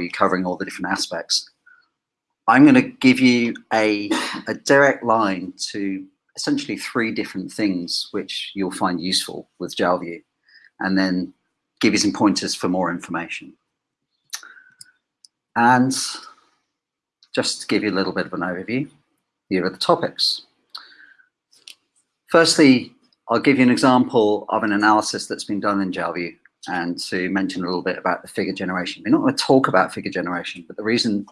you covering all the different aspects. I'm going to give you a, a direct line to essentially three different things which you'll find useful with JalView, and then give you some pointers for more information. And just to give you a little bit of an overview, here are the topics. Firstly, I'll give you an example of an analysis that's been done in JalView and to mention a little bit about the figure generation. We're not going to talk about figure generation, but the reason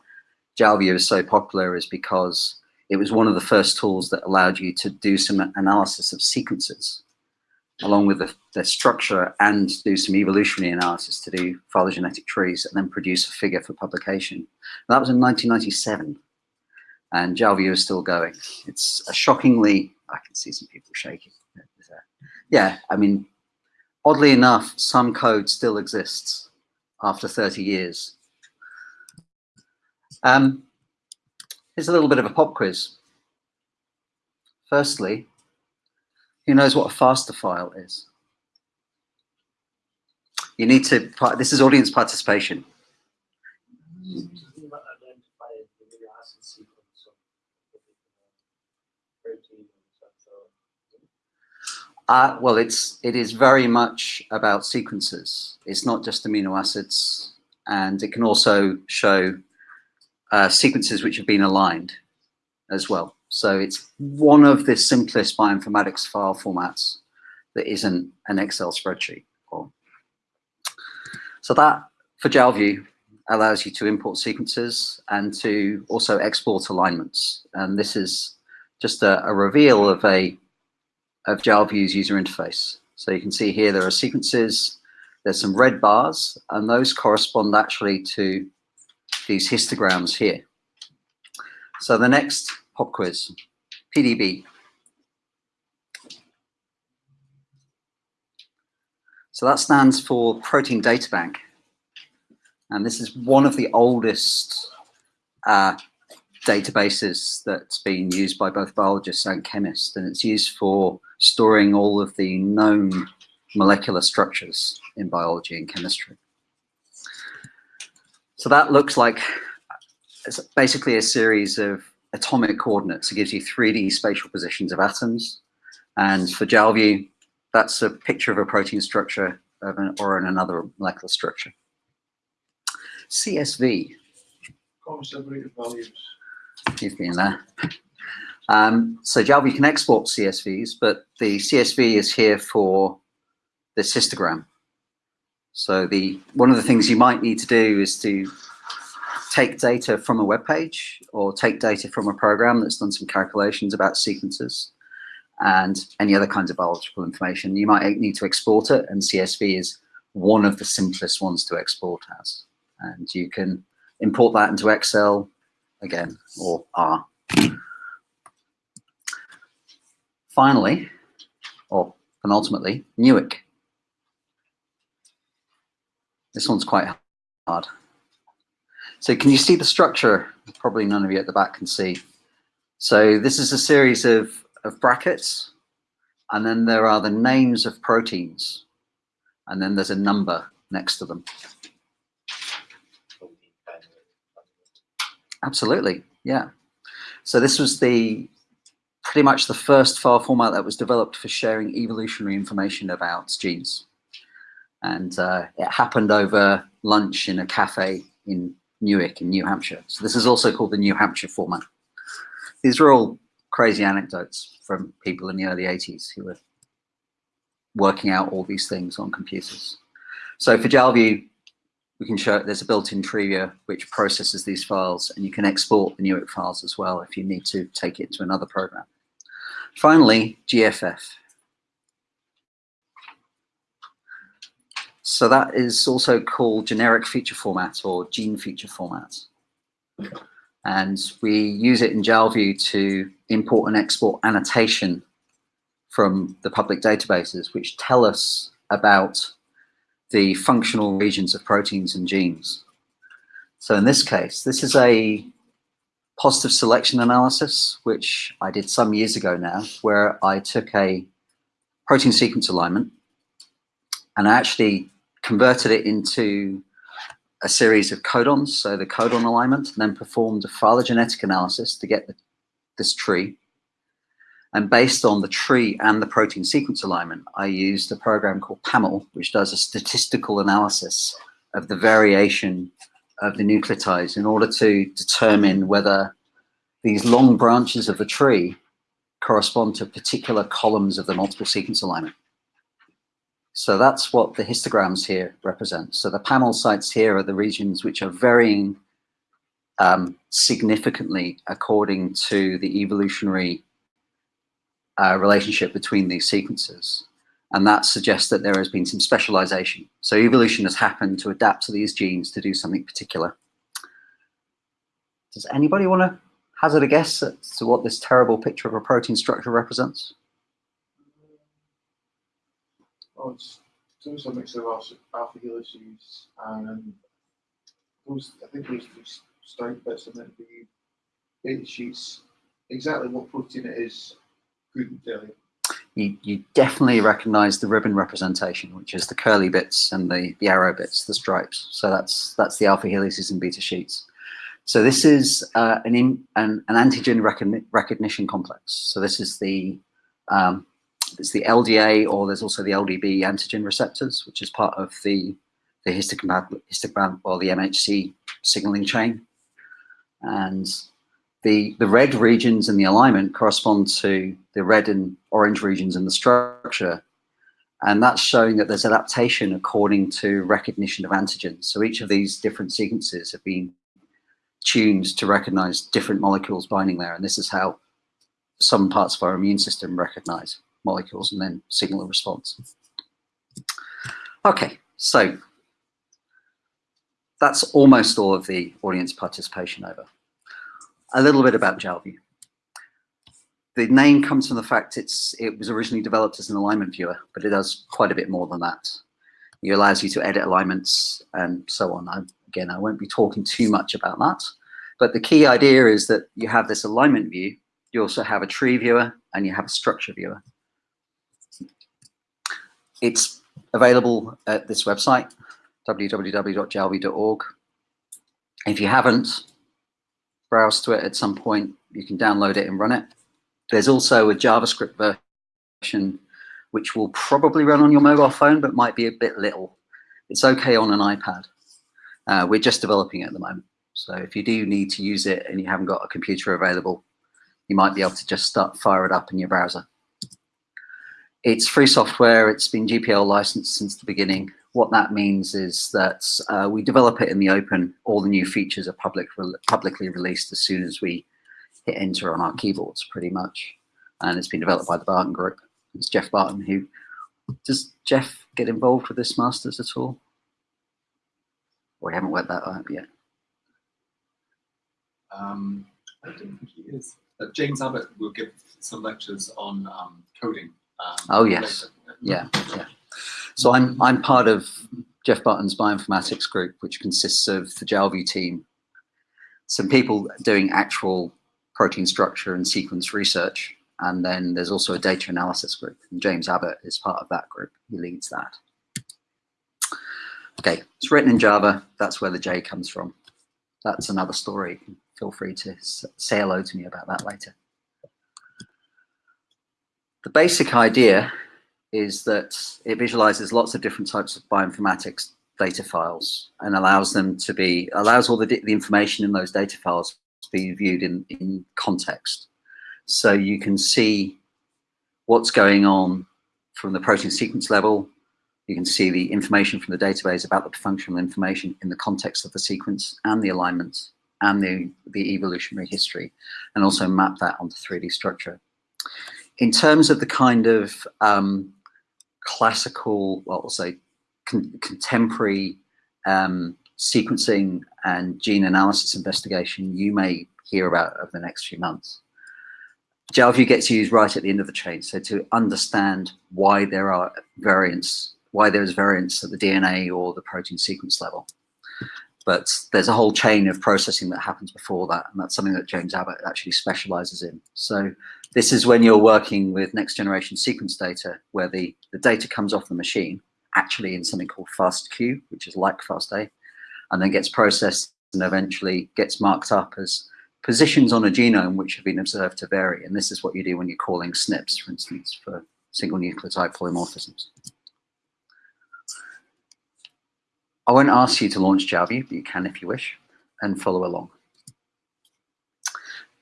JalView is so popular is because it was one of the first tools that allowed you to do some analysis of sequences along with the, the, structure and do some evolutionary analysis to do phylogenetic trees and then produce a figure for publication. And that was in 1997 and JalView is still going. It's a shockingly, I can see some people shaking. Yeah, I mean, oddly enough, some code still exists after 30 years. Um, here's a little bit of a pop quiz. Firstly, who knows what a FASTA file is? You need to, this is audience participation. Uh, well, it's it is very much about sequences. It's not just amino acids, and it can also show uh, sequences which have been aligned as well. So it's one of the simplest bioinformatics file formats that isn't an Excel spreadsheet. So that, for JalView, allows you to import sequences and to also export alignments. And this is just a, a reveal of a of JalView's user interface. So you can see here there are sequences, there's some red bars, and those correspond actually to these histograms here. So the next pop quiz, PDB. So that stands for Protein Data Bank. And this is one of the oldest uh, databases that's been used by both biologists and chemists. And it's used for storing all of the known molecular structures in biology and chemistry. So that looks like it's basically a series of atomic coordinates. It gives you 3D spatial positions of atoms. And for JalView, that's a picture of a protein structure an, or in another molecular structure. CSV. Separated values. You've been there. Um, so JalView can export CSVs, but the CSV is here for this histogram. So the one of the things you might need to do is to take data from a web page or take data from a program that's done some calculations about sequences and any other kinds of biological information. You might need to export it, and CSV is one of the simplest ones to export as. And you can import that into Excel again, or R. Finally, or penultimately, Newick. This one's quite hard. So can you see the structure? Probably none of you at the back can see. So this is a series of, of brackets, and then there are the names of proteins, and then there's a number next to them. Absolutely, yeah. So this was the pretty much the first file format that was developed for sharing evolutionary information about genes. And uh, it happened over lunch in a cafe in Newick in New Hampshire. So this is also called the New Hampshire format. These are all crazy anecdotes from people in the early 80s who were working out all these things on computers. So for JalView, we can show there's a built-in tree which processes these files and you can export the Newick files as well if you need to take it to another program. Finally, GFF. So that is also called generic feature format or gene feature format. And we use it in JalView to import and export annotation from the public databases, which tell us about the functional regions of proteins and genes. So in this case, this is a positive selection analysis, which I did some years ago now, where I took a protein sequence alignment and I actually converted it into a series of codons, so the codon alignment, and then performed a phylogenetic analysis to get the, this tree. And based on the tree and the protein sequence alignment, I used a program called PAML, which does a statistical analysis of the variation of the nucleotides in order to determine whether these long branches of the tree correspond to particular columns of the multiple sequence alignment. So that's what the histograms here represent. So the panel sites here are the regions which are varying um, significantly according to the evolutionary uh, relationship between these sequences. And that suggests that there has been some specialization. So evolution has happened to adapt to these genes to do something particular. Does anybody want to hazard a guess as to what this terrible picture of a protein structure represents? Oh, it's it's a mix of alpha, helices and um, those, I think those three strike bits are meant to be beta sheets. Exactly what protein it is, couldn't tell you. You, you definitely recognize the ribbon representation, which is the curly bits and the, the arrow bits, the stripes. So that's that's the alpha helices and beta sheets. So this is uh, an, in, an, an antigen recogni recognition complex. So this is the um, it's the LDA or there's also the LDB antigen receptors, which is part of the the histogram, histogram or the MHC signaling chain. And the the red regions in the alignment correspond to the red and orange regions in the structure. And that's showing that there's adaptation according to recognition of antigens. So each of these different sequences have been tuned to recognize different molecules binding there. And this is how some parts of our immune system recognize molecules and then signal a response. Okay, so that's almost all of the audience participation over. A little bit about Jalview. The name comes from the fact it's it was originally developed as an alignment viewer, but it does quite a bit more than that. It allows you to edit alignments and so on. I, again, I won't be talking too much about that, but the key idea is that you have this alignment view, you also have a tree viewer, and you have a structure viewer. It's available at this website, www.jalview.org. If you haven't browsed to it at some point, you can download it and run it. There's also a JavaScript version which will probably run on your mobile phone, but might be a bit little. It's okay on an iPad. Uh, we're just developing it at the moment. So if you do need to use it and you haven't got a computer available, you might be able to just start fire it up in your browser. It's free software. It's been GPL licensed since the beginning. What that means is that uh, we develop it in the open. All the new features are public, re publicly released as soon as we hit enter on our keyboards, pretty much. And it's been developed by the Barton Group. It's Jeff Barton who, does Jeff get involved with this Masters at all? We haven't worked that out yet. Um, I don't think he is. Uh, James Abbott will give some lectures on um, coding um, oh yes, later. yeah, yeah. So I'm I'm part of Jeff Barton's bioinformatics group, which consists of the Jalview team, some people doing actual protein structure and sequence research, and then there's also a data analysis group. And James Abbott is part of that group. He leads that. Okay, it's written in Java. That's where the J comes from. That's another story. Feel free to say hello to me about that later. The basic idea is that it visualizes lots of different types of bioinformatics data files and allows them to be, allows all the, the information in those data files to be viewed in, in context. So you can see what's going on from the protein sequence level. You can see the information from the database about the functional information in the context of the sequence and the alignment and the, the evolutionary history, and also map that onto 3D structure in terms of the kind of um, classical, well, we'll say con contemporary um, sequencing and gene analysis investigation you may hear about over the next few months. Jalview gets used right at the end of the chain. So to understand why there are variants, why there's variants at the DNA or the protein sequence level. But there's a whole chain of processing that happens before that, and that's something that James Abbott actually specializes in. So this is when you're working with next generation sequence data, where the, the data comes off the machine, actually in something called FastQ, which is like FASTA, and then gets processed and eventually gets marked up as positions on a genome which have been observed to vary. And this is what you do when you're calling SNPs, for instance, for single nucleotide polymorphisms. I won't ask you to launch Jalview, but you can if you wish, and follow along.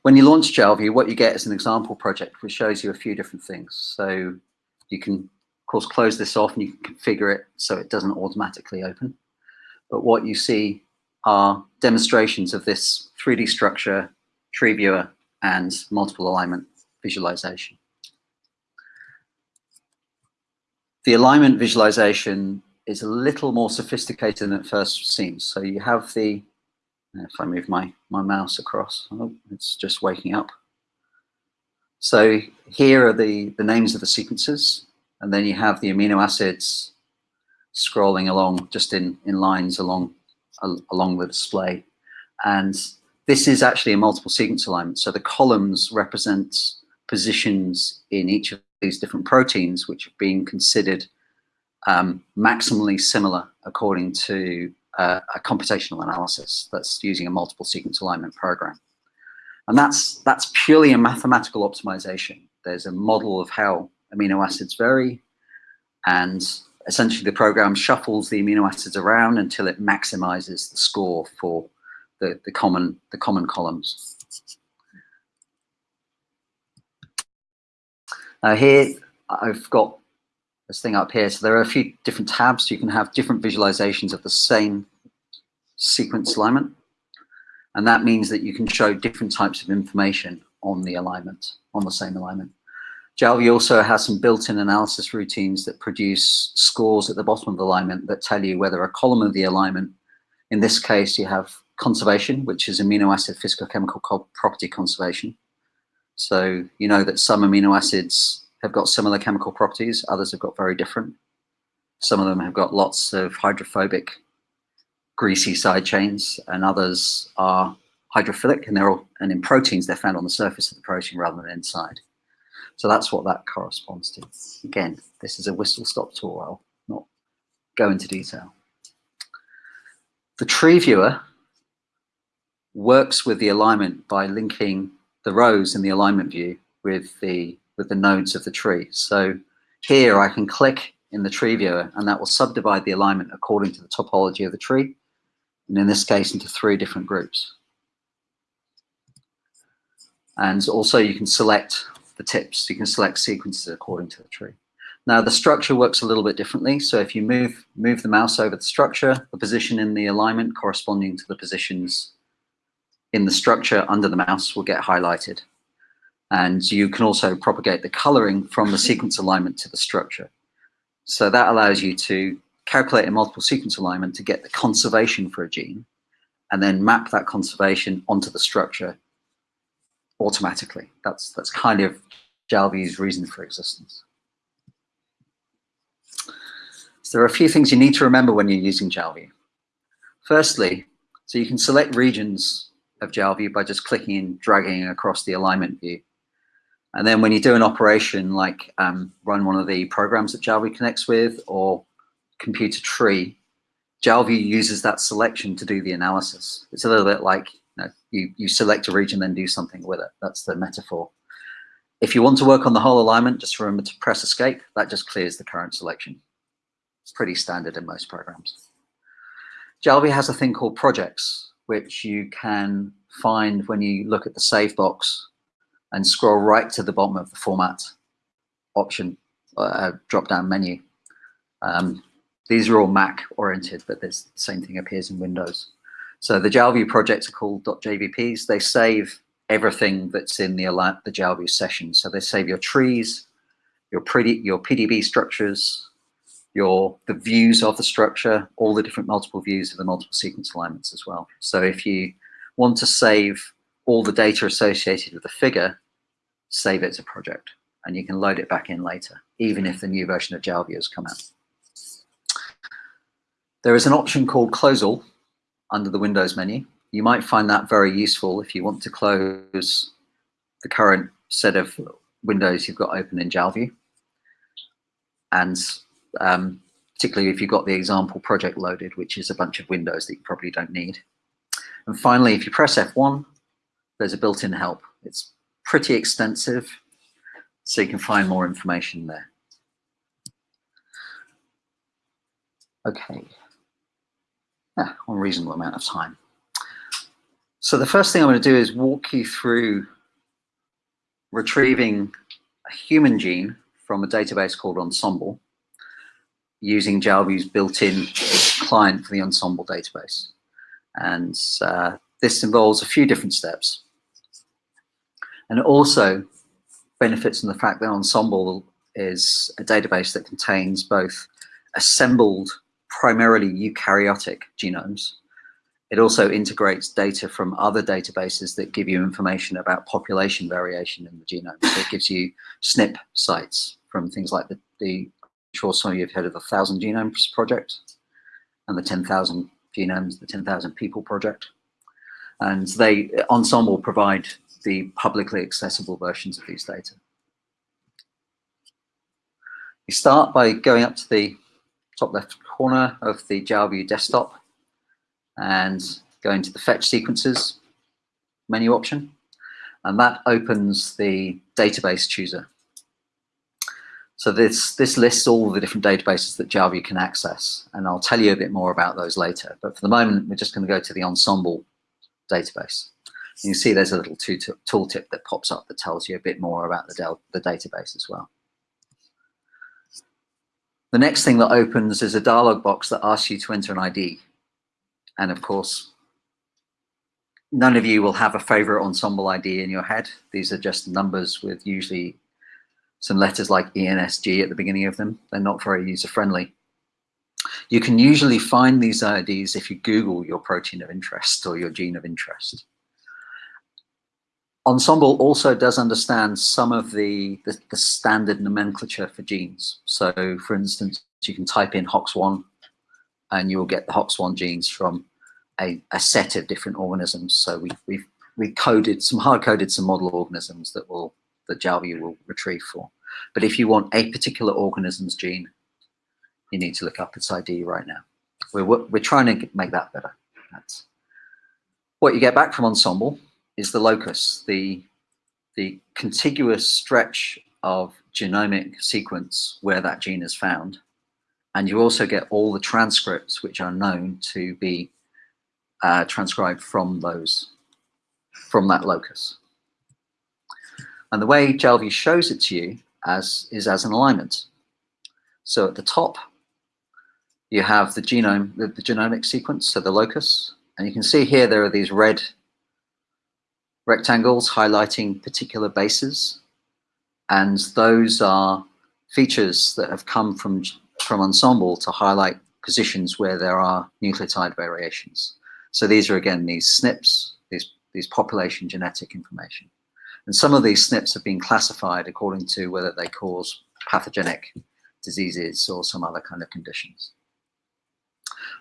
When you launch Jalview, what you get is an example project which shows you a few different things. So you can, of course, close this off and you can configure it so it doesn't automatically open. But what you see are demonstrations of this 3D structure, tree viewer, and multiple alignment visualization. The alignment visualization is a little more sophisticated than it first seems. So you have the, if I move my, my mouse across, oh, it's just waking up. So here are the, the names of the sequences, and then you have the amino acids scrolling along just in, in lines along, along the display. And this is actually a multiple sequence alignment. So the columns represent positions in each of these different proteins, which are being considered um, maximally similar according to uh, a computational analysis that's using a multiple sequence alignment program. And that's, that's purely a mathematical optimization. There's a model of how amino acids vary, and essentially the program shuffles the amino acids around until it maximizes the score for the, the, common, the common columns. Now here, I've got this thing up here. So there are a few different tabs. You can have different visualizations of the same sequence alignment. And that means that you can show different types of information on the alignment, on the same alignment. Jalview also has some built-in analysis routines that produce scores at the bottom of the alignment that tell you whether a column of the alignment, in this case, you have conservation, which is amino acid physicochemical property conservation. So you know that some amino acids have got similar chemical properties, others have got very different. Some of them have got lots of hydrophobic greasy side chains and others are hydrophilic and they're all, and in proteins they're found on the surface of the protein rather than inside. So that's what that corresponds to. Again, this is a whistle-stop tour. I'll not go into detail. The tree viewer works with the alignment by linking the rows in the alignment view with the with the nodes of the tree. So here I can click in the tree viewer and that will subdivide the alignment according to the topology of the tree. And in this case, into three different groups. And also you can select the tips. You can select sequences according to the tree. Now the structure works a little bit differently. So if you move, move the mouse over the structure, the position in the alignment corresponding to the positions in the structure under the mouse will get highlighted. And you can also propagate the coloring from the sequence alignment to the structure. So that allows you to calculate a multiple sequence alignment to get the conservation for a gene and then map that conservation onto the structure automatically. That's, that's kind of Jalview's reason for existence. So there are a few things you need to remember when you're using Jalview. Firstly, so you can select regions of Jalview by just clicking and dragging across the alignment view. And then when you do an operation like um, run one of the programs that Jalview connects with or computer tree, Jalview uses that selection to do the analysis. It's a little bit like you, know, you, you select a region, then do something with it. That's the metaphor. If you want to work on the whole alignment, just remember to press escape. That just clears the current selection. It's pretty standard in most programs. Jalview has a thing called projects, which you can find when you look at the save box and scroll right to the bottom of the format option uh, drop down menu. Um, these are all Mac oriented, but this same thing appears in Windows. So the Jalview projects are called .jvps. They save everything that's in the, the Jalview session. So they save your trees, your pretty, your PDB structures, your the views of the structure, all the different multiple views of the multiple sequence alignments as well. So if you want to save all the data associated with the figure, save it as a project, and you can load it back in later, even if the new version of Jalview has come out. There is an option called Close All under the Windows menu. You might find that very useful if you want to close the current set of windows you've got open in Jalview. And um, particularly if you've got the example project loaded, which is a bunch of windows that you probably don't need. And finally, if you press F1, there's a built-in help. It's pretty extensive, so you can find more information there. Okay, yeah, one reasonable amount of time. So the first thing I'm going to do is walk you through retrieving a human gene from a database called Ensembl using Jalview's built-in client for the Ensembl database. And uh, this involves a few different steps. And it also benefits from the fact that Ensembl is a database that contains both assembled primarily eukaryotic genomes. It also integrates data from other databases that give you information about population variation in the genome. So it gives you SNP sites from things like the, the I'm sure some of you have heard of the Thousand Genomes Project and the 10,000 Genomes, the 10,000 People Project. And they, Ensembl provide the publicly accessible versions of these data. You start by going up to the top left corner of the Jalview desktop and going to the fetch sequences menu option. And that opens the database chooser. So this, this lists all the different databases that Jalview can access. And I'll tell you a bit more about those later. But for the moment, we're just going to go to the Ensembl database. You can see there's a little tooltip that pops up that tells you a bit more about the, the database as well. The next thing that opens is a dialog box that asks you to enter an ID. And of course, none of you will have a favorite Ensembl ID in your head. These are just numbers with usually some letters like ENSG at the beginning of them. They're not very user-friendly. You can usually find these IDs if you Google your protein of interest or your gene of interest. Ensembl also does understand some of the, the, the, standard nomenclature for genes. So for instance, you can type in HOX1 and you'll get the HOX1 genes from a, a set of different organisms. So we, we've we coded some hard coded some model organisms that will that Jalview will retrieve for. But if you want a particular organism's gene, you need to look up its ID right now. We're, we're trying to make that better. That's what you get back from Ensembl is the locus, the, the contiguous stretch of genomic sequence where that gene is found. And you also get all the transcripts which are known to be uh, transcribed from those, from that locus. And the way Jalview shows it to you as is as an alignment. So at the top, you have the genome, the, the genomic sequence, so the locus. And you can see here there are these red rectangles highlighting particular bases. And those are features that have come from, from Ensembl to highlight positions where there are nucleotide variations. So these are, again, these SNPs, these, these population genetic information. And some of these SNPs have been classified according to whether they cause pathogenic diseases or some other kind of conditions.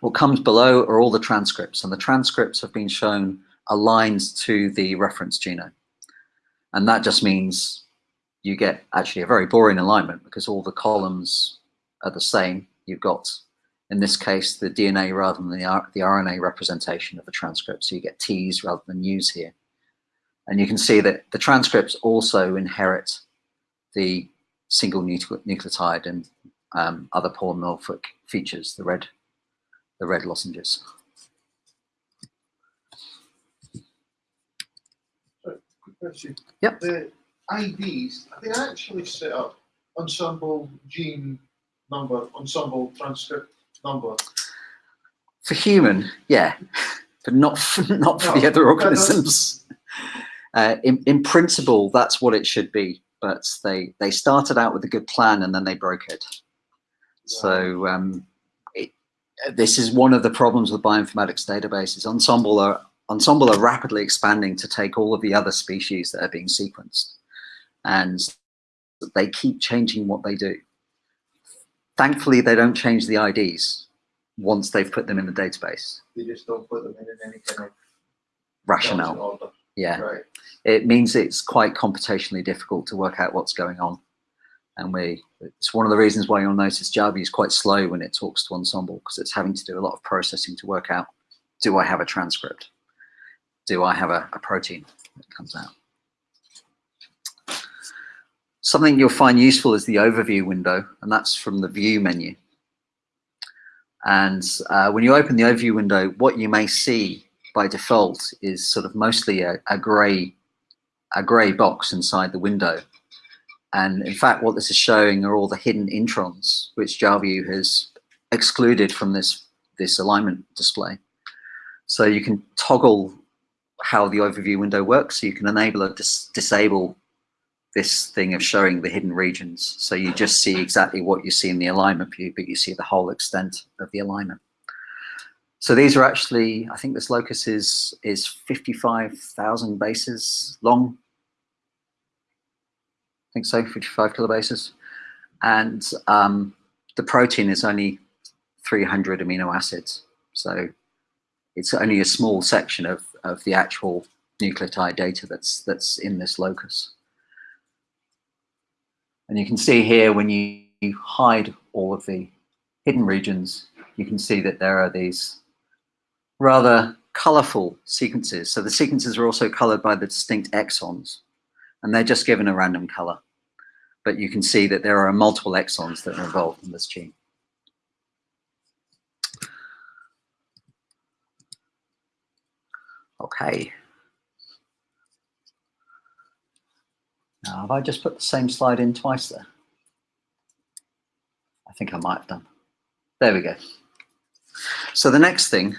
What comes below are all the transcripts, and the transcripts have been shown aligned to the reference genome. And that just means you get actually a very boring alignment because all the columns are the same. You've got, in this case, the DNA rather than the, the RNA representation of the transcript. So you get T's rather than U's here. And you can see that the transcripts also inherit the single nucleotide and um, other polymorphic features, the red, the red lozenges. Question. Yep. The IDs, are they actually set up Ensembl gene number, Ensembl transcript number? For human, yeah, but not for, not for No, the other organisms. Uh, in, in principle, that's what it should be, but they, they started out with a good plan and then they broke it. So um, it, this is one of the problems with bioinformatics databases. Ensembl are Ensembl are rapidly expanding to take all of the other species that are being sequenced. And they keep changing what they do. Thankfully, they don't change the IDs once they've put them in the database. They just don't put them in any kind of Rationale, yeah. Right. It means it's quite computationally difficult to work out what's going on. And we, it's one of the reasons why you'll notice Java is quite slow when it talks to Ensembl because it's having to do a lot of processing to work out, do I have a transcript? Do I have a, a protein that comes out? Something you'll find useful is the overview window, and that's from the view menu. And uh, when you open the overview window, what you may see by default is sort of mostly a, a gray a gray box inside the window. And in fact, what this is showing are all the hidden introns, which Jalview has excluded from this, this alignment display. So you can toggle how the overview window works. So you can enable or dis disable this thing of showing the hidden regions. So you just see exactly what you see in the alignment view, but you see the whole extent of the alignment. So these are actually, I think this locus is, is 55,000 bases long. I think so, 55 kilobases. And um, the protein is only 300 amino acids. So it's only a small section of, of the actual nucleotide data that's, that's in this locus. And you can see here when you, you hide all of the hidden regions, you can see that there are these rather colorful sequences. So the sequences are also colored by the distinct exons, and they're just given a random color. But you can see that there are multiple exons that are involved in this gene. Okay. Now, have I just put the same slide in twice there? I think I might have done. There we go. So the next thing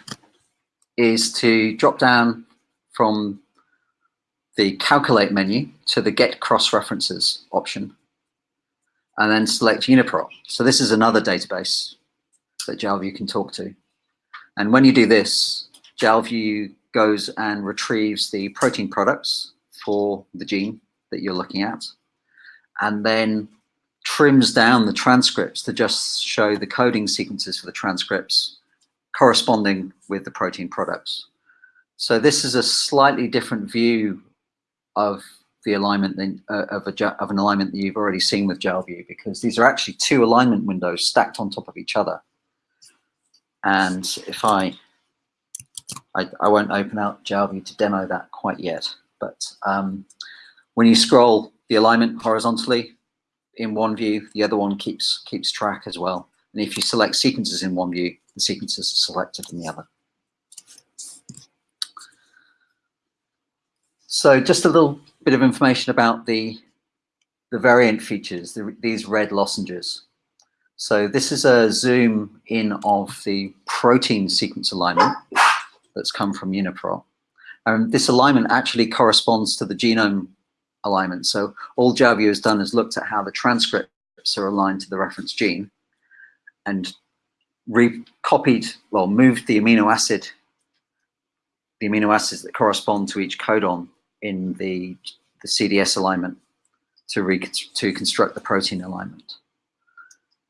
is to drop down from the calculate menu to the get cross references option and then select UniProt. So this is another database that Jalview can talk to. And when you do this, Jalview goes and retrieves the protein products for the gene that you're looking at, and then trims down the transcripts to just show the coding sequences for the transcripts corresponding with the protein products. So this is a slightly different view of the alignment than, uh, of, a, of an alignment that you've already seen with Jalview because these are actually two alignment windows stacked on top of each other. And if I, I, I won't open out Jalview to demo that quite yet, but um, when you scroll the alignment horizontally in one view, the other one keeps keeps track as well. And if you select sequences in one view, the sequences are selected in the other. So just a little bit of information about the, the variant features, the, these red lozenges. So this is a zoom in of the protein sequence alignment that's come from UniProt. And um, this alignment actually corresponds to the genome alignment. So all Jalview has done is looked at how the transcripts are aligned to the reference gene and recopied, well, moved the amino acid, the amino acids that correspond to each codon in the, the CDS alignment to, to construct the protein alignment.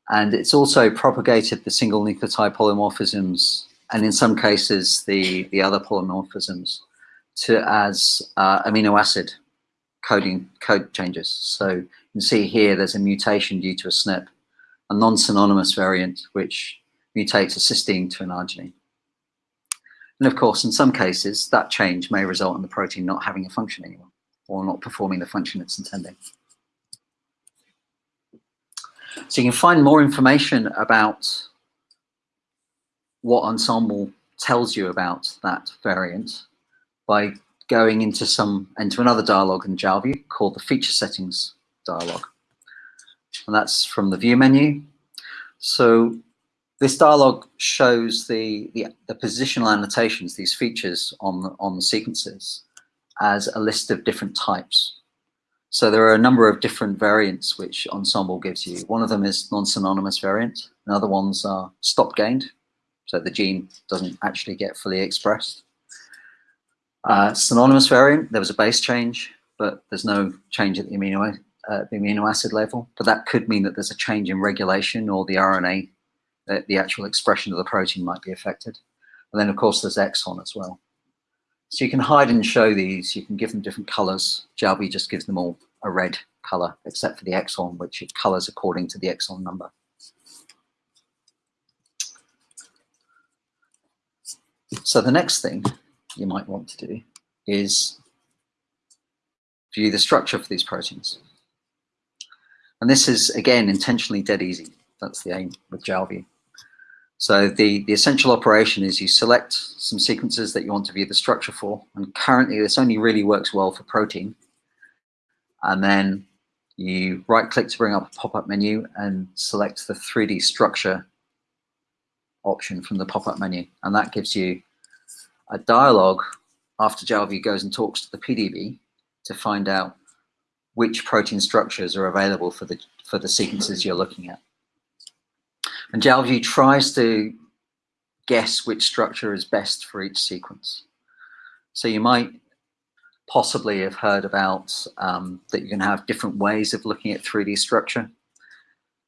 And it's also propagated the single nucleotide polymorphisms and in some cases the, the other polymorphisms to as uh, amino acid coding code changes. So you can see here there's a mutation due to a SNP, a non-synonymous variant which mutates a cysteine to an arginine. And of course, in some cases, that change may result in the protein not having a function anymore or not performing the function it's intending. So you can find more information about what Ensembl tells you about that variant by going into some into another dialog in Jalview called the feature settings dialog. And that's from the view menu. So this dialog shows the, the, the, positional annotations, these features on the, on the sequences as a list of different types. So there are a number of different variants which Ensembl gives you. One of them is non-synonymous variant, Another ones are stop gained, so the gene doesn't actually get fully expressed. Uh, synonymous variant, there was a base change, but there's no change at the amino, uh, the amino acid level. But that could mean that there's a change in regulation or the RNA, uh, the actual expression of the protein might be affected. And then of course there's exon as well. So you can hide and show these, you can give them different colors. Jalview just gives them all a red color, except for the exon, which it colors according to the exon number. So the next thing you might want to do is view the structure for these proteins. And this is, again, intentionally dead easy. That's the aim with JalView. So the, the essential operation is you select some sequences that you want to view the structure for. And currently, this only really works well for protein. And then you right-click to bring up a pop-up menu and select the 3D structure option from the pop-up menu. And that gives you a dialog after JalView goes and talks to the PDB to find out which protein structures are available for the, for the sequences you're looking at. And JalView tries to guess which structure is best for each sequence. So you might possibly have heard about um, that you can have different ways of looking at 3D structure.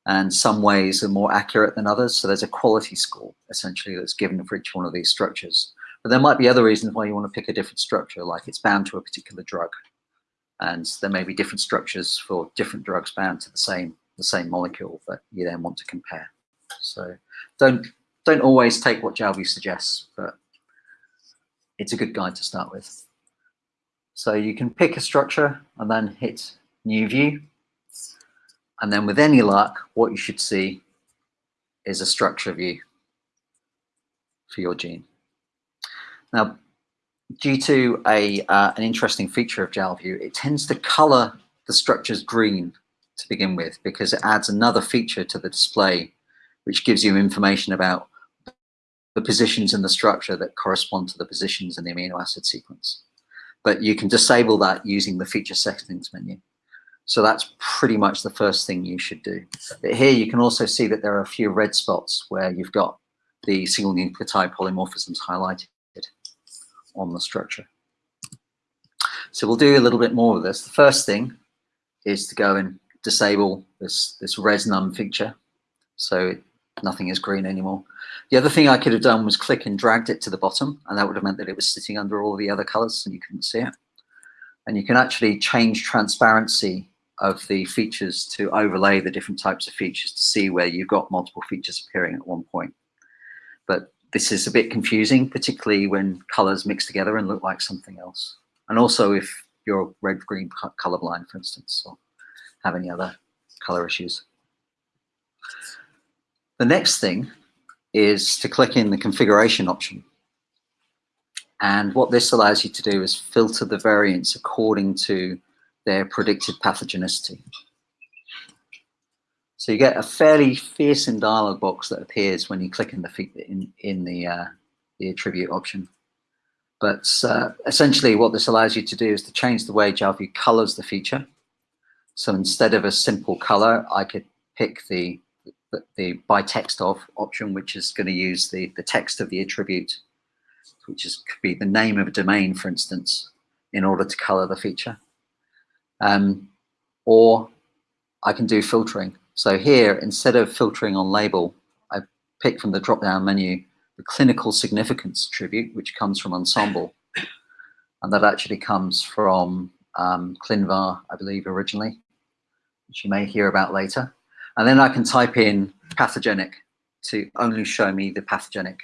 And some ways are more accurate than others. So there's a quality score, essentially, that's given for each one of these structures. But there might be other reasons why you want to pick a different structure, like it's bound to a particular drug. And there may be different structures for different drugs bound to the same, the same molecule that you then want to compare. So don't, don't always take what JalView suggests, but it's a good guide to start with. So you can pick a structure and then hit New View. And then with any luck, what you should see is a structure view for your gene. Now, due to a, uh, an interesting feature of JalView, it tends to color the structures green to begin with because it adds another feature to the display which gives you information about the positions in the structure that correspond to the positions in the amino acid sequence. But you can disable that using the feature settings menu. So that's pretty much the first thing you should do. But here you can also see that there are a few red spots where you've got the single nucleotide polymorphisms highlighted on the structure. So we'll do a little bit more of this. The first thing is to go and disable this, this res feature. So nothing is green anymore. The other thing I could have done was click and dragged it to the bottom, and that would have meant that it was sitting under all the other colors and you couldn't see it. And you can actually change transparency of the features to overlay the different types of features to see where you've got multiple features appearing at one point. But this is a bit confusing, particularly when colors mix together and look like something else. And also if you're red-green colorblind, for instance, or have any other color issues. The next thing is to click in the configuration option. And what this allows you to do is filter the variants according to their predicted pathogenicity. So you get a fairly fearsome dialog box that appears when you click in the in, in the uh, the attribute option. But uh, essentially what this allows you to do is to change the way JalView colors the feature. So instead of a simple color, I could pick the, the, the by text of option, which is going to use the, the text of the attribute, which is could be the name of a domain, for instance, in order to color the feature. Um, or I can do filtering. So here, instead of filtering on label, I pick from the drop-down menu the clinical significance attribute, which comes from Ensembl. And that actually comes from um, ClinVar, I believe, originally, which you may hear about later. And then I can type in pathogenic to only show me the pathogenic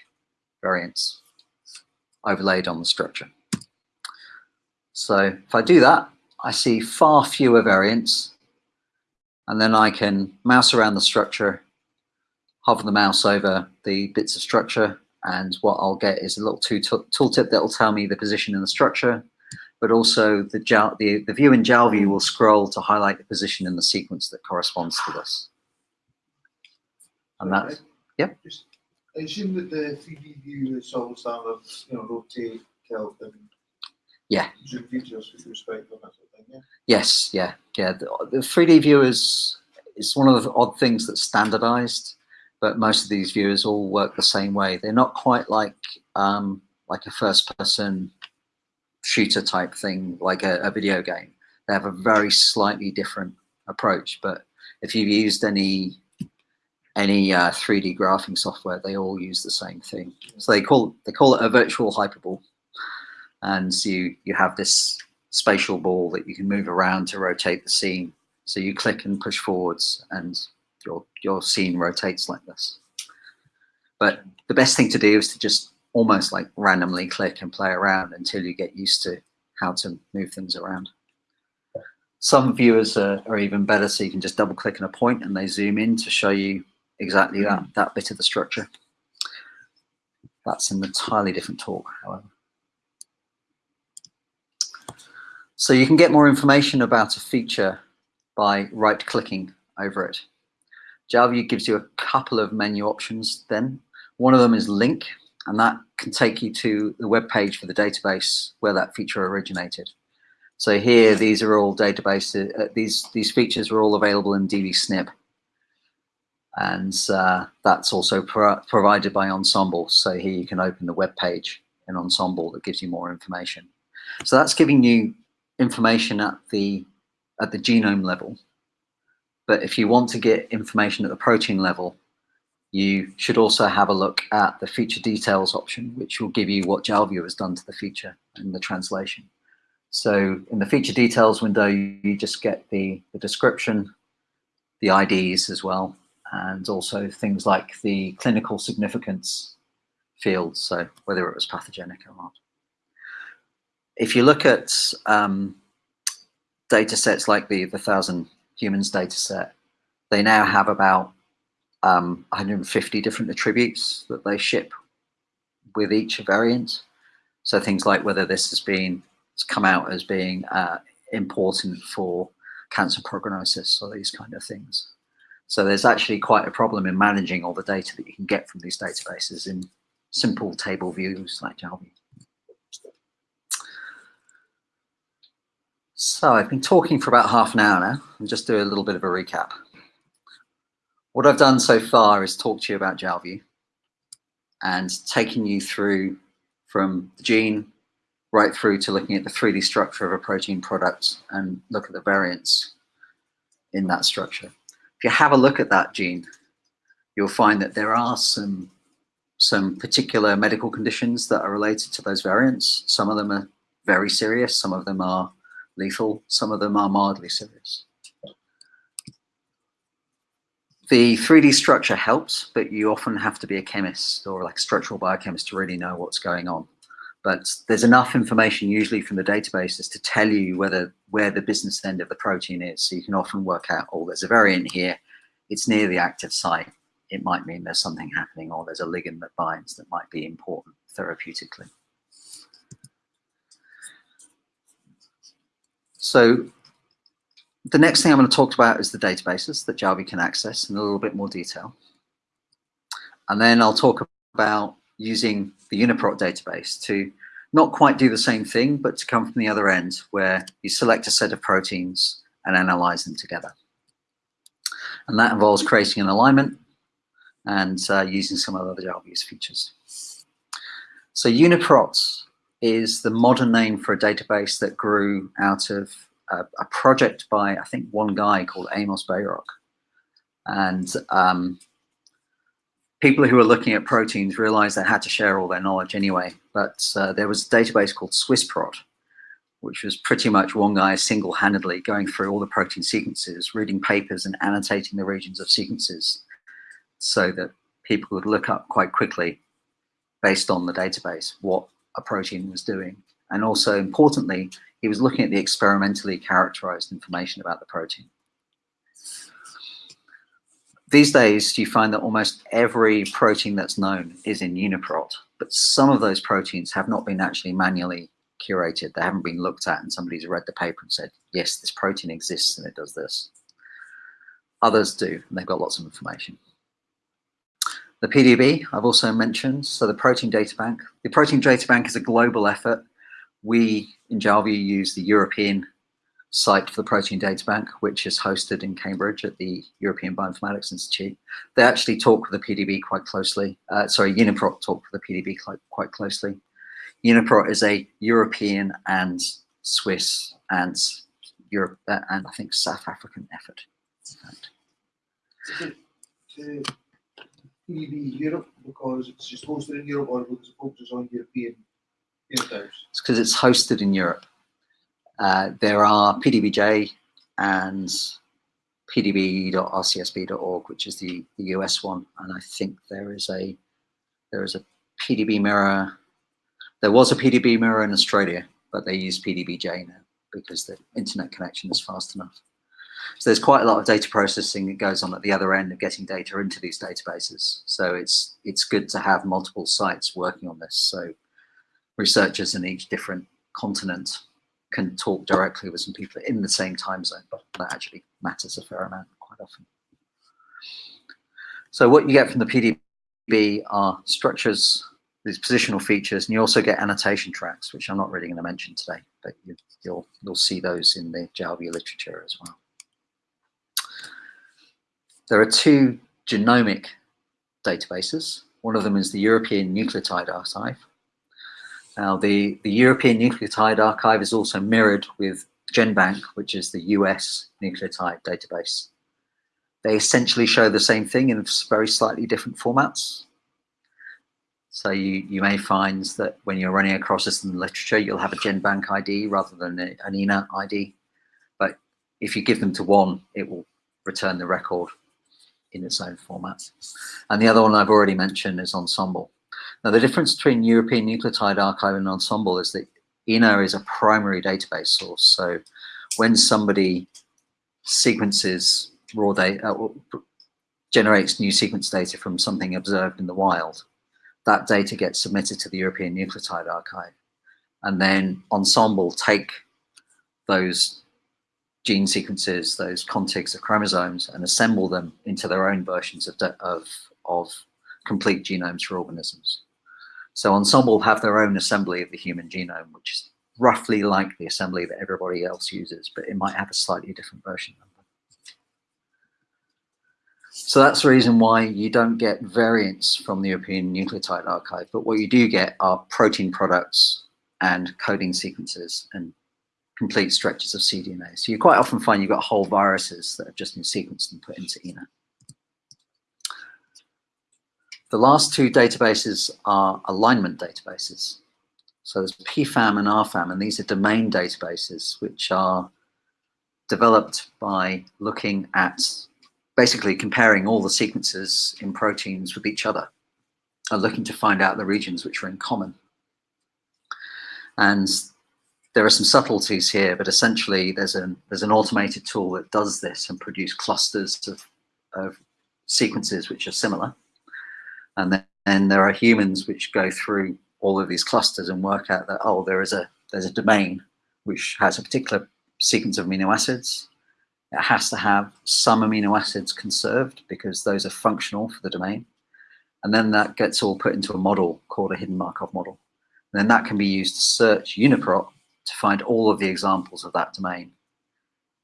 variants overlaid on the structure. So if I do that, I see far fewer variants and then I can mouse around the structure, hover the mouse over the bits of structure, and what I'll get is a little tooltip that will tell me the position in the structure, but also the, the, the view in JalView will scroll to highlight the position in the sequence that corresponds to this. And that, yeah. Just, I assume that the 3D view is all standard, you know, rotate, tilt, and yeah. zoom features with respect to that sort of thing, Yes, yeah, yeah. The, the 3D viewers is one of the odd things that's standardized, but most of these viewers all work the same way. They're not quite like um, like a first-person shooter type thing, like a, a video game. They have a very slightly different approach, but if you've used any any uh, 3D graphing software, they all use the same thing. So they call they call it a virtual hyperball, and so you you have this spatial ball that you can move around to rotate the scene. So you click and push forwards and your, your scene rotates like this. But the best thing to do is to just almost like randomly click and play around until you get used to how to move things around. Some viewers are, are even better, so you can just double click on a point and they zoom in to show you exactly that, that bit of the structure. That's an entirely different talk, however. So you can get more information about a feature by right clicking over it. JalView gives you a couple of menu options then. One of them is link, and that can take you to the web page for the database where that feature originated. So here, these are all databases, uh, these, these features are all available in dbSNP. And uh, that's also pro provided by Ensembl. So here you can open the web page in Ensembl that gives you more information. So that's giving you information at the at the genome level. But if you want to get information at the protein level, you should also have a look at the feature details option, which will give you what JalView has done to the feature and the translation. So in the feature details window, you just get the, the description, the IDs as well, and also things like the clinical significance fields, so whether it was pathogenic or not. If you look at um, data sets like the, the thousand humans data set, they now have about um, 150 different attributes that they ship with each variant. So things like whether this has been it's come out as being uh, important for cancer prognosis or these kind of things. So there's actually quite a problem in managing all the data that you can get from these databases in simple table views like JalView. So I've been talking for about half an hour now. I'll just do a little bit of a recap. What I've done so far is talk to you about JalView and taking you through from the gene right through to looking at the 3D structure of a protein product and look at the variants in that structure. If you have a look at that gene, you'll find that there are some, some particular medical conditions that are related to those variants. Some of them are very serious, some of them are lethal, some of them are mildly serious. The 3D structure helps, but you often have to be a chemist or like structural biochemist to really know what's going on. But there's enough information usually from the databases to tell you whether where the business end of the protein is. So you can often work out, oh, there's a variant here. It's near the active site. It might mean there's something happening or there's a ligand that binds that might be important therapeutically. So the next thing I'm going to talk about is the databases that JalView can access in a little bit more detail. And then I'll talk about using the UniProt database to not quite do the same thing, but to come from the other end where you select a set of proteins and analyze them together. And that involves creating an alignment and uh, using some of the other JalView's features. So UniProt is the modern name for a database that grew out of a, a project by, I think, one guy called Amos Bairoch. And um, people who were looking at proteins realized they had to share all their knowledge anyway. But uh, there was a database called SwissProt, which was pretty much one guy single-handedly going through all the protein sequences, reading papers and annotating the regions of sequences so that people would look up quite quickly based on the database what protein was doing. And also importantly, he was looking at the experimentally characterized information about the protein. These days, you find that almost every protein that's known is in UniProt, but some of those proteins have not been actually manually curated. They haven't been looked at and somebody's read the paper and said, yes, this protein exists and it does this. Others do, and they've got lots of information. The PDB, I've also mentioned, so the Protein Data Bank. The Protein Data Bank is a global effort. We in JalView use the European site for the Protein Data Bank, which is hosted in Cambridge at the European Bioinformatics Institute. They actually talk with the PDB quite closely. Uh, sorry, Uniprot talk with the PDB quite, quite closely. Uniprot is a European and Swiss and Europe uh, and I think South African effort. PDB Europe because it's just hosted in Europe or because it focuses on European phenotypes? It's because it's hosted in Europe. Uh, there are PDBJ and pdb.rcsb.org, which is the, the US one, and I think there is a there is a PDB mirror. There was a PDB mirror in Australia, but they use PDBJ now because the internet connection is fast enough. So there's quite a lot of data processing that goes on at the other end of getting data into these databases. So it's it's good to have multiple sites working on this. So researchers in each different continent can talk directly with some people in the same time zone, but that actually matters a fair amount quite often. So what you get from the PDB are structures, these positional features, and you also get annotation tracks, which I'm not really going to mention today, but you, you'll you'll see those in the Jalview literature as well. There are two genomic databases. One of them is the European Nucleotide Archive. Now, the, the European Nucleotide Archive is also mirrored with GenBank, which is the US nucleotide database. They essentially show the same thing in very slightly different formats. So you, you may find that when you're running across this in the literature, you'll have a GenBank ID rather than an ENA ID. But if you give them to one, it will return the record in its own format. And the other one I've already mentioned is Ensembl. Now, the difference between European Nucleotide Archive and Ensembl is that ENA is a primary database source. So when somebody sequences raw data, uh, generates new sequence data from something observed in the wild, that data gets submitted to the European Nucleotide Archive. And then Ensembl take those gene sequences, those contigs of chromosomes, and assemble them into their own versions of, of, of complete genomes for organisms. So Ensembl have their own assembly of the human genome, which is roughly like the assembly that everybody else uses, but it might have a slightly different version number. So that's the reason why you don't get variants from the European Nucleotide Archive, but what you do get are protein products and coding sequences and complete stretches of cDNA. So you quite often find you've got whole viruses that have just been sequenced and put into ENA. The last two databases are alignment databases. So there's PFAM and RFAM, and these are domain databases which are developed by looking at basically comparing all the sequences in proteins with each other and looking to find out the regions which are in common. And there are some subtleties here, but essentially there's an there's an automated tool that does this and produce clusters of, of sequences which are similar. And then and there are humans which go through all of these clusters and work out that oh there is a there's a domain which has a particular sequence of amino acids. It has to have some amino acids conserved because those are functional for the domain. And then that gets all put into a model called a hidden Markov model. And then that can be used to search UniProt to find all of the examples of that domain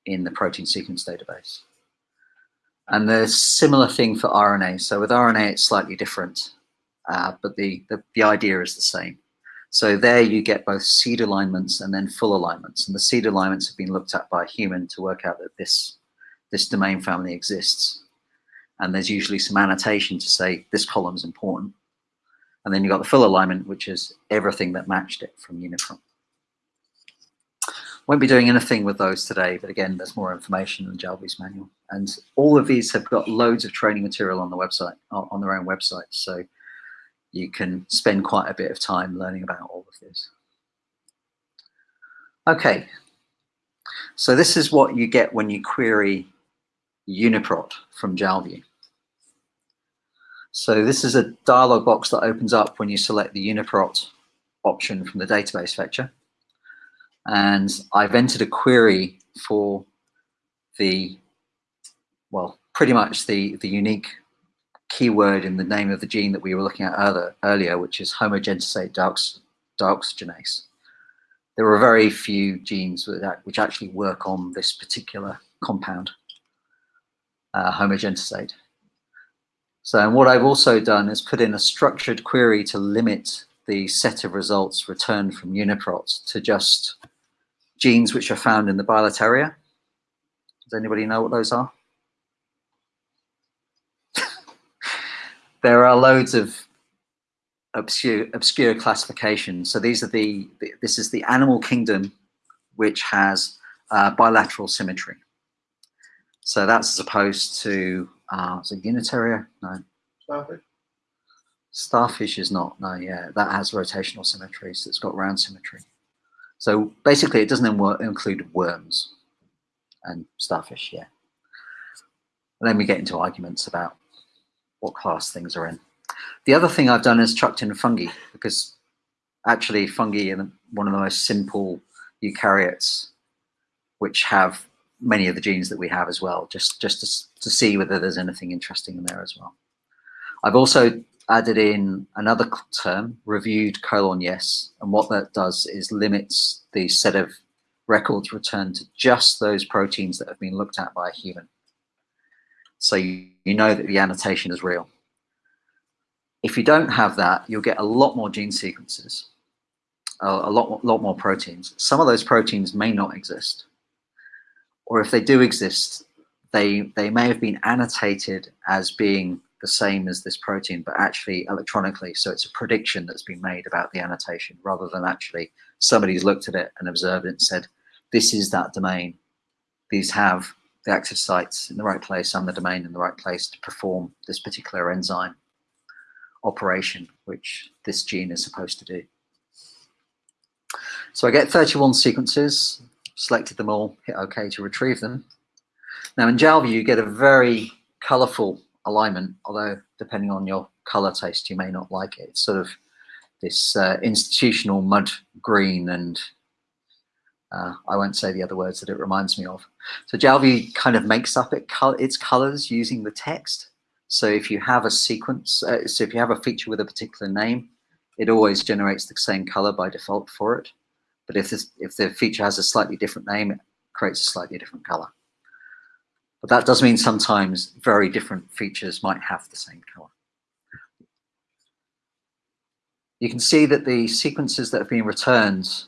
in the protein sequence database. And the similar thing for RNA. So with RNA, it's slightly different, uh, but the, the, the idea is the same. So there you get both seed alignments and then full alignments. And the seed alignments have been looked at by a human to work out that this, this domain family exists. And there's usually some annotation to say this column is important. And then you've got the full alignment, which is everything that matched it from UniProt. Won't be doing anything with those today, but again, there's more information in the Jalview's manual. And all of these have got loads of training material on the website, on their own website. So you can spend quite a bit of time learning about all of this. Okay, so this is what you get when you query Uniprot from Jalview. So this is a dialog box that opens up when you select the Uniprot option from the database fetcher and I've entered a query for the, well, pretty much the, the unique keyword in the name of the gene that we were looking at earlier, earlier which is homogentisate diox dioxygenase. There are very few genes which actually work on this particular compound, uh, homogentisate. So and what I've also done is put in a structured query to limit the set of results returned from Uniprot to just genes which are found in the bilateria. Does anybody know what those are? there are loads of obscure, obscure classifications. So these are the, this is the animal kingdom which has uh, bilateral symmetry. So that's as opposed to, uh, is it Unitaria? No, Starfish? Starfish is not, no, yeah, that has rotational symmetry, so it's got round symmetry. So basically it doesn't include worms and starfish, yeah. Then we get into arguments about what class things are in. The other thing I've done is chucked in fungi because actually fungi are one of the most simple eukaryotes which have many of the genes that we have as well, just, just to, to see whether there's anything interesting in there as well. I've also added in another term, reviewed colon yes, and what that does is limits the set of records returned to just those proteins that have been looked at by a human. So you, you know that the annotation is real. If you don't have that, you'll get a lot more gene sequences, a, a lot, lot more proteins. Some of those proteins may not exist. Or if they do exist, they, they may have been annotated as being the same as this protein, but actually electronically. So it's a prediction that's been made about the annotation rather than actually somebody's looked at it and observed it and said, this is that domain. These have the active sites in the right place and the domain in the right place to perform this particular enzyme operation, which this gene is supposed to do. So I get 31 sequences, selected them all, hit OK to retrieve them. Now in JALView, you get a very colorful alignment, although depending on your color taste, you may not like it. It's sort of this uh, institutional mud green and uh, I won't say the other words that it reminds me of. So JALView kind of makes up it, col its colors using the text. So if you have a sequence, uh, so if you have a feature with a particular name, it always generates the same color by default for it. But if, this, if the feature has a slightly different name, it creates a slightly different color. But that does mean sometimes very different features might have the same color. You can see that the sequences that have been returned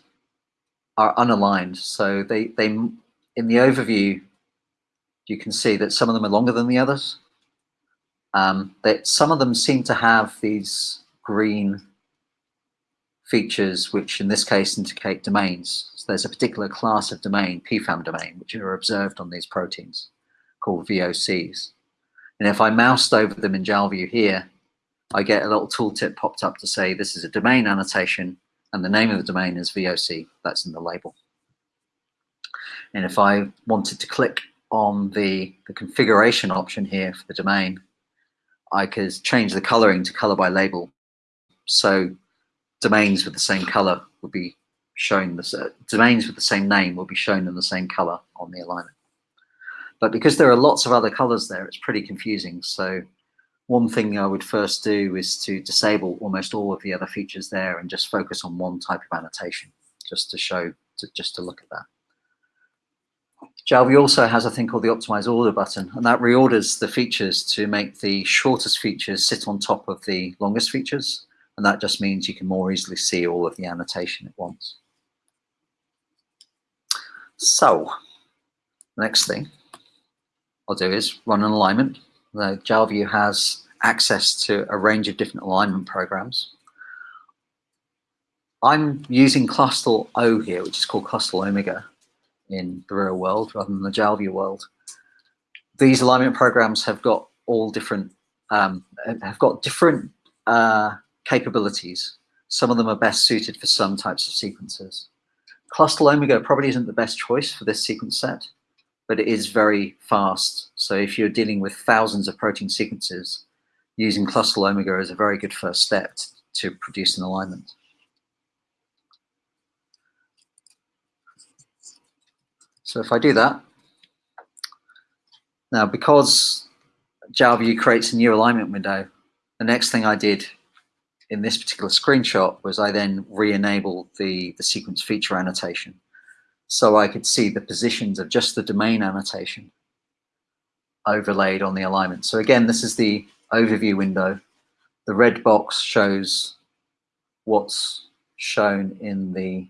are unaligned. So they, they in the overview, you can see that some of them are longer than the others. Um, that some of them seem to have these green features, which in this case indicate domains. So there's a particular class of domain, PFAM domain, which are observed on these proteins called VOCs. And if I moused over them in JALView here, I get a little tooltip popped up to say this is a domain annotation and the name of the domain is VOC, that's in the label. And if I wanted to click on the, the configuration option here for the domain, I could change the coloring to color by label. So domains with the same color would be shown, the, domains with the same name will be shown in the same color on the alignment. But because there are lots of other colors there, it's pretty confusing. So one thing I would first do is to disable almost all of the other features there and just focus on one type of annotation, just to show, to, just to look at that. JALView also has a thing called the optimize order button, and that reorders the features to make the shortest features sit on top of the longest features. And that just means you can more easily see all of the annotation at once. So, next thing I'll do is run an alignment. The JALView has access to a range of different alignment programs. I'm using Clustal O here, which is called Clustal Omega in the real world rather than the JALView world. These alignment programs have got all different, um, have got different uh, capabilities. Some of them are best suited for some types of sequences. Clustal Omega probably isn't the best choice for this sequence set, but it is very fast. So if you're dealing with thousands of protein sequences, using Clustal Omega is a very good first step to produce an alignment. So if I do that, now because JALView creates a new alignment window, the next thing I did in this particular screenshot was I then re-enabled the, the sequence feature annotation. So I could see the positions of just the domain annotation overlaid on the alignment. So again, this is the overview window. The red box shows what's shown in the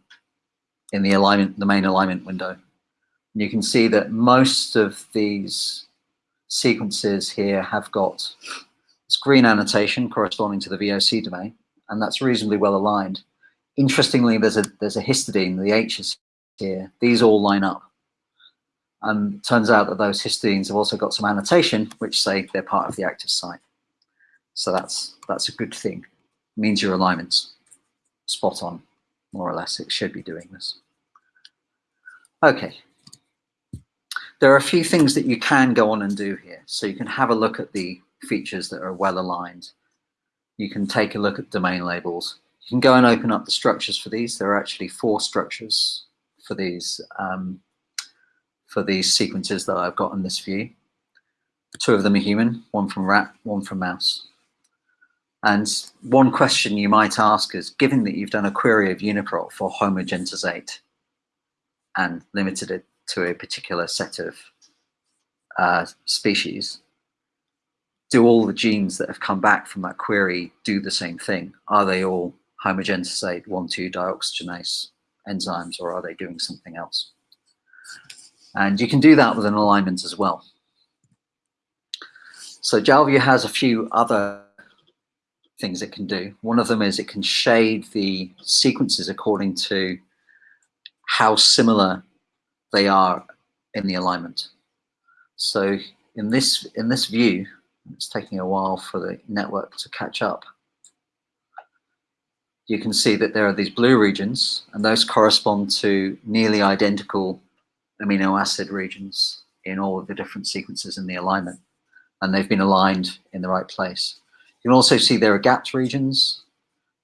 in the alignment, the main alignment window. And you can see that most of these sequences here have got this green annotation corresponding to the VOC domain, and that's reasonably well aligned. Interestingly, there's a there's a histidine, the H's here. These all line up. And turns out that those histidines have also got some annotation which say they're part of the active site. So that's that's a good thing. It means your alignment's spot on, more or less. It should be doing this. Okay. There are a few things that you can go on and do here. So you can have a look at the features that are well aligned. You can take a look at domain labels. You can go and open up the structures for these. There are actually four structures for these um, for these sequences that I've got in this view. Two of them are human, one from rat, one from mouse. And one question you might ask is, given that you've done a query of UniProt for homogentisate and limited it to a particular set of uh, species, do all the genes that have come back from that query do the same thing? Are they all homogentisate 1,2-dioxygenase enzymes or are they doing something else? And you can do that with an alignment as well. So Jalview has a few other things it can do. One of them is it can shade the sequences according to how similar they are in the alignment. So in this in this view, it's taking a while for the network to catch up. You can see that there are these blue regions, and those correspond to nearly identical amino acid regions in all of the different sequences in the alignment, and they've been aligned in the right place. You can also see there are gapped regions.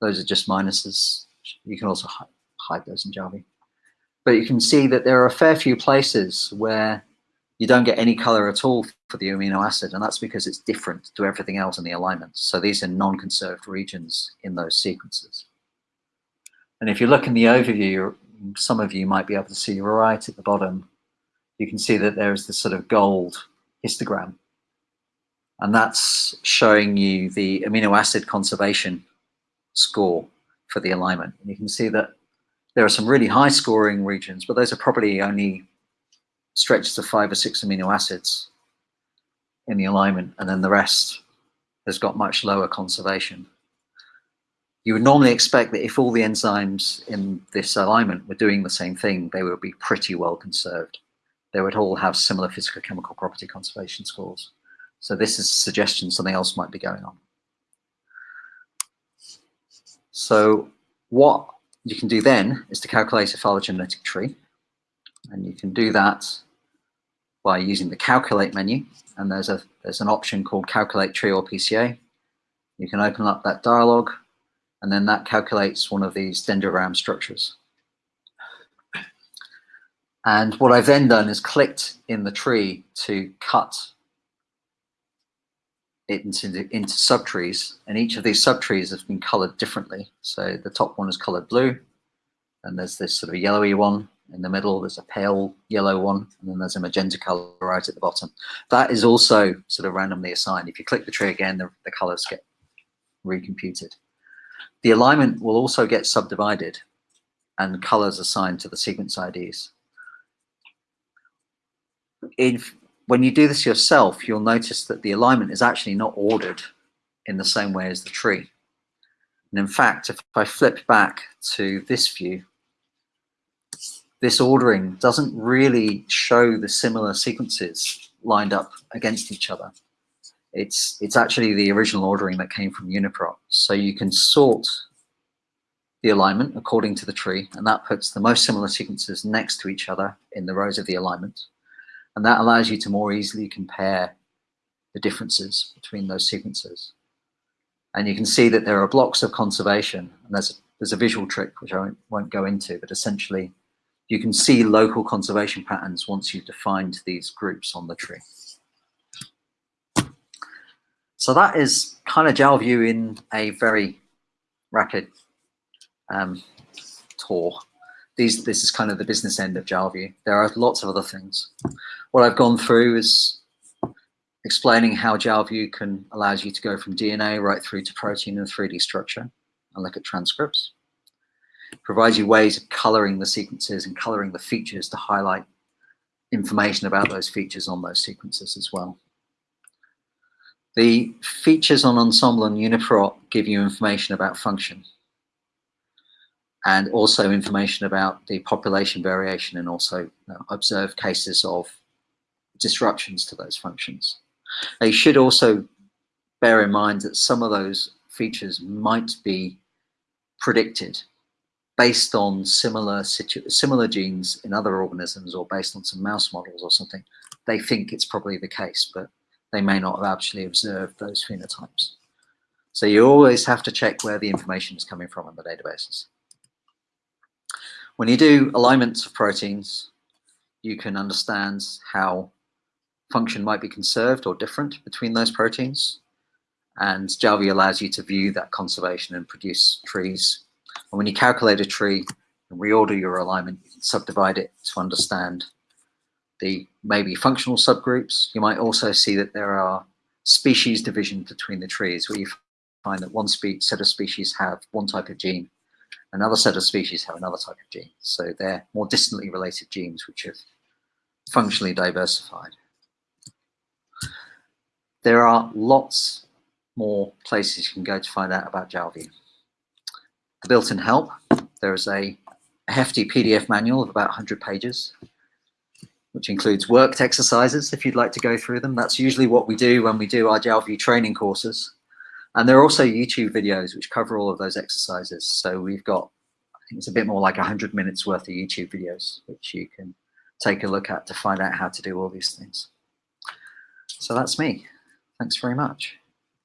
Those are just minuses. You can also hide those in Jalview. But you can see that there are a fair few places where you don't get any color at all for the amino acid, and that's because it's different to everything else in the alignment. So these are non-conserved regions in those sequences. And if you look in the overview, some of you might be able to see right at the bottom, you can see that there is this sort of gold histogram. And that's showing you the amino acid conservation score for the alignment. And you can see that there are some really high scoring regions, but those are probably only stretches of five or six amino acids in the alignment, and then the rest has got much lower conservation. You would normally expect that if all the enzymes in this alignment were doing the same thing, they would be pretty well conserved. They would all have similar physical chemical property conservation scores. So this is a suggestion something else might be going on. So what you can do then is to calculate a phylogenetic tree. And you can do that by using the calculate menu. And there's a there's an option called calculate tree or PCA. You can open up that dialog and then that calculates one of these dendrogram structures. And what I've then done is clicked in the tree to cut it into, into subtrees, and each of these subtrees has been colored differently. So the top one is colored blue, and there's this sort of yellowy one in the middle, there's a pale yellow one, and then there's a magenta color right at the bottom. That is also sort of randomly assigned. If you click the tree again, the, the colors get recomputed. The alignment will also get subdivided and colors assigned to the sequence IDs. If, when you do this yourself, you'll notice that the alignment is actually not ordered in the same way as the tree. And in fact, if I flip back to this view, this ordering doesn't really show the similar sequences lined up against each other. It's, it's actually the original ordering that came from UniProt. So you can sort the alignment according to the tree, and that puts the most similar sequences next to each other in the rows of the alignment. And that allows you to more easily compare the differences between those sequences. And you can see that there are blocks of conservation, and there's a, there's a visual trick which I won't, won't go into, but essentially you can see local conservation patterns once you've defined these groups on the tree. So that is kind of Jalview in a very rapid um, tour. These, this is kind of the business end of Jalview. There are lots of other things. What I've gone through is explaining how Jalview can allows you to go from DNA right through to protein and 3D structure and look at transcripts. Provides you ways of coloring the sequences and coloring the features to highlight information about those features on those sequences as well. The features on Ensembl and UniProt give you information about function and also information about the population variation and also observed cases of disruptions to those functions. Now, you should also bear in mind that some of those features might be predicted based on similar similar genes in other organisms or based on some mouse models or something. They think it's probably the case, but they may not have actually observed those phenotypes. So you always have to check where the information is coming from in the databases. When you do alignments of proteins, you can understand how function might be conserved or different between those proteins. And Jalview allows you to view that conservation and produce trees. And when you calculate a tree and reorder your alignment, you can subdivide it to understand the maybe functional subgroups. You might also see that there are species division between the trees where you find that one set of species have one type of gene, another set of species have another type of gene. So they're more distantly related genes which have functionally diversified. There are lots more places you can go to find out about Jalview. The built-in help, there is a hefty PDF manual of about 100 pages, which includes worked exercises if you'd like to go through them. That's usually what we do when we do our Jalview training courses. And there are also YouTube videos which cover all of those exercises. So we've got, I think it's a bit more like 100 minutes worth of YouTube videos, which you can take a look at to find out how to do all these things. So that's me. Thanks very much.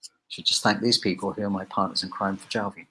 I should just thank these people who are my partners in crime for Jalview.